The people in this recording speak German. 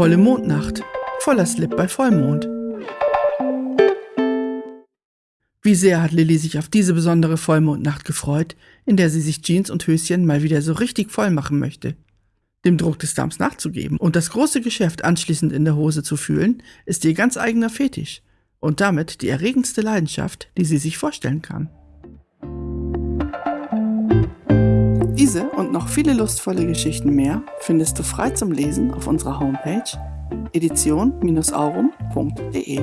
Volle Mondnacht. Voller Slip bei Vollmond. Wie sehr hat Lilly sich auf diese besondere Vollmondnacht gefreut, in der sie sich Jeans und Höschen mal wieder so richtig voll machen möchte. Dem Druck des Darms nachzugeben und das große Geschäft anschließend in der Hose zu fühlen, ist ihr ganz eigener Fetisch und damit die erregendste Leidenschaft, die sie sich vorstellen kann. Diese und noch viele lustvolle Geschichten mehr findest du frei zum Lesen auf unserer Homepage edition-aurum.de.